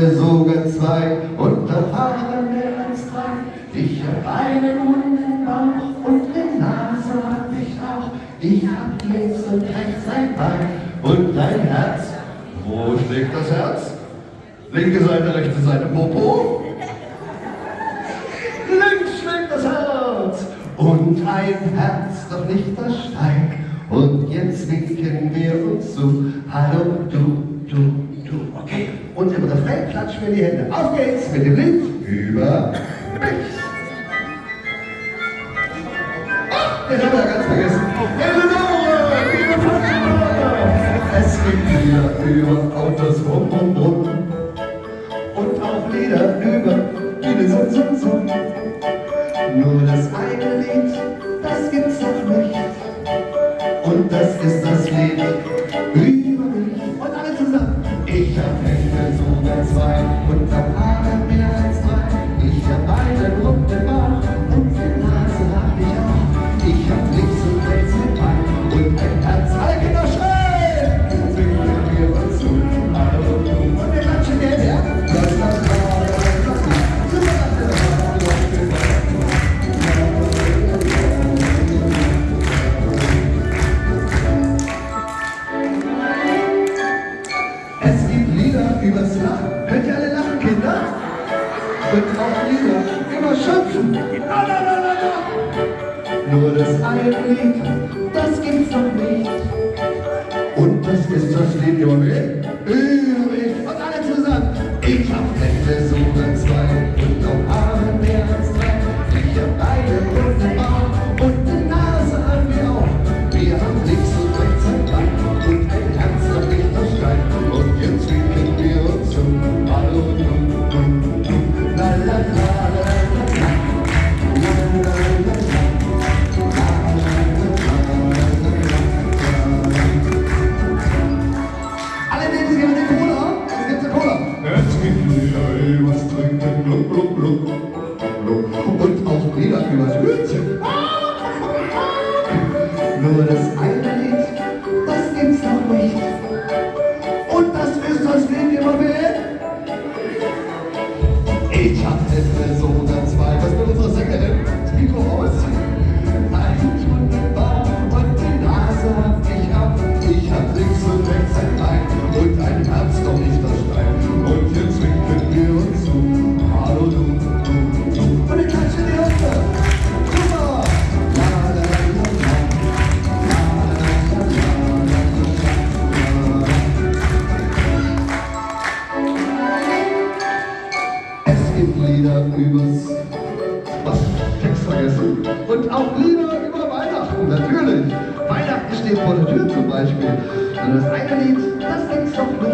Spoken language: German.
sogar zwei und doch haben mehr als drei. Ich hab einen runden Bauch und eine Nase hab ich auch. Ich hab links und rechts ein Bein und ein Herz. Wo schlägt das Herz? Linke Seite, rechte Seite, Popo. Links schlägt das Herz und ein Herz, doch nicht das Stein. Und jetzt winken wir uns zu. Hallo, du, du. Okay, und im Refrain klatschen wir die Hände. Auf geht's mit dem Lied über mich. Ach, den haben wir ganz vergessen. Eleonore, liebe Fatima. Es geht wieder über Autos rum, rum, rum. Und auch Lieder über viele Sum, Sum, Sum. Nur das eine Lied, das gibt's noch nicht. Und das ist das Lied über mich. Und alle zusammen. Ich hab Hände, sogar zwei. Und hab Und auch Lieder über Schöpfen. La. Nur das eine Lied, das gibt's noch nicht. Und das ist das Lied Und auch Lieder übers Hütchen. Nur das gibt Lieder übers was? Text vergessen. Und auch Lieder über Weihnachten, natürlich. Weihnachten steht vor der Tür zum Beispiel. Und das eine Lied, das gibt's noch nicht.